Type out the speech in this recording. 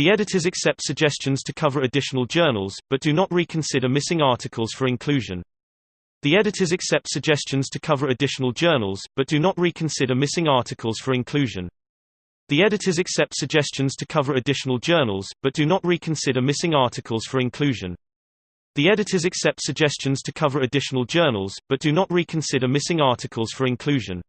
The editors accept suggestions to cover additional journals, but do not reconsider missing articles for inclusion. The editors accept suggestions to cover additional journals, but do not reconsider missing articles for inclusion. The editors accept suggestions to cover additional journals, but do not reconsider missing articles for inclusion. The editors accept suggestions to cover additional journals, but do not reconsider missing articles for inclusion.